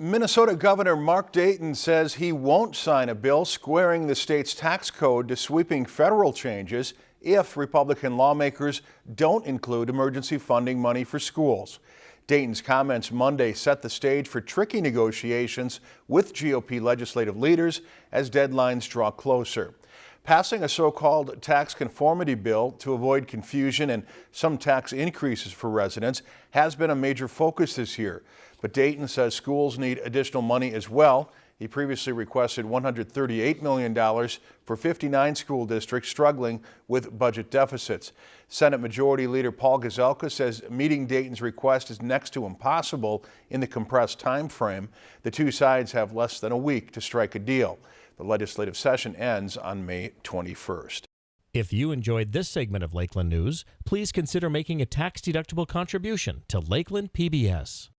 Minnesota Governor Mark Dayton says he won't sign a bill squaring the state's tax code to sweeping federal changes if Republican lawmakers don't include emergency funding money for schools. Dayton's comments Monday set the stage for tricky negotiations with GOP legislative leaders as deadlines draw closer. Passing a so-called tax conformity bill to avoid confusion and some tax increases for residents has been a major focus this year. But Dayton says schools need additional money as well. He previously requested $138 million for 59 school districts struggling with budget deficits. Senate Majority Leader Paul Gazelka says meeting Dayton's request is next to impossible in the compressed time frame. The two sides have less than a week to strike a deal. The legislative session ends on May 21st. If you enjoyed this segment of Lakeland News, please consider making a tax-deductible contribution to Lakeland PBS.